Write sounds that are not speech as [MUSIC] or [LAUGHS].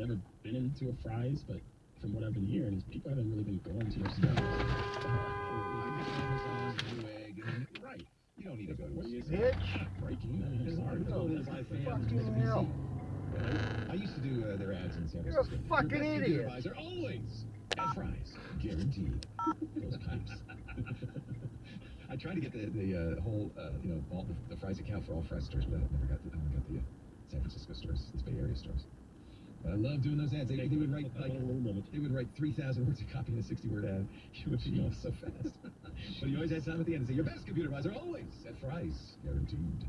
never been into a Fry's, but from what I've been hearing, is people haven't really been going to your stuff. Right. You don't need to go to a? Bitch. Breaking. I mean, hard. Oh, That's fans fucking hell. I used to do uh, their ads in San You're a Francisco. fucking Your idiot. Advisor always at Fry's, guaranteed. Those pipes. [LAUGHS] I tried to get the the uh, whole uh, you know all the, the Fry's account for all Fry's stores, but I never got the I never got the uh, San Francisco stores, the Bay Area stores. But I love doing those ads. They, they would write like they would write three thousand words of copy in a sixty word ad. [LAUGHS] You would be off so fast. [LAUGHS] but he always had time at the end to say your best computer advisor always at Fry's, guaranteed.